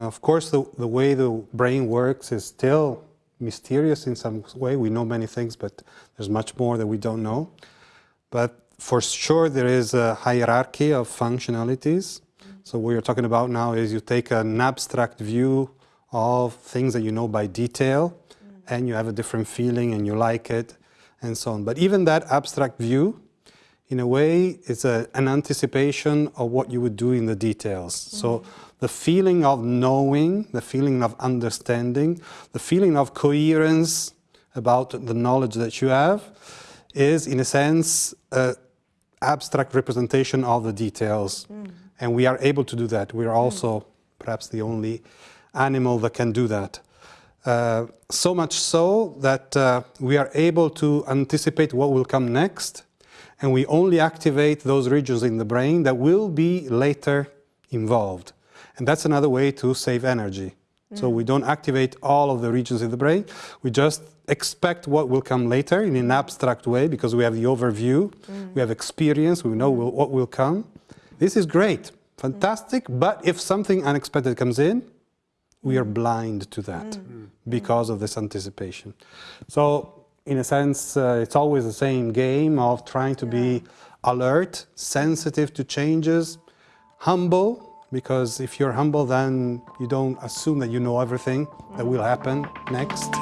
Of course, the, the way the brain works is still mysterious in some way. We know many things, but there's much more that we don't know. But for sure, there is a hierarchy of functionalities. So what you're talking about now is you take an abstract view of things that you know by detail, and you have a different feeling and you like it, and so on. But even that abstract view, in a way, it's a, an anticipation of what you would do in the details. Mm. So the feeling of knowing, the feeling of understanding, the feeling of coherence about the knowledge that you have is, in a sense, an abstract representation of the details. Mm. And we are able to do that. We are also mm. perhaps the only animal that can do that. Uh, so much so that uh, we are able to anticipate what will come next and we only activate those regions in the brain that will be later involved. And that's another way to save energy. Mm. So we don't activate all of the regions in the brain. We just expect what will come later in an abstract way because we have the overview, mm. we have experience, we know mm. what will come. This is great, fantastic, but if something unexpected comes in, we are mm. blind to that mm. because of this anticipation. So in a sense, uh, it's always the same game of trying to be alert, sensitive to changes, humble, because if you're humble, then you don't assume that you know everything that will happen next.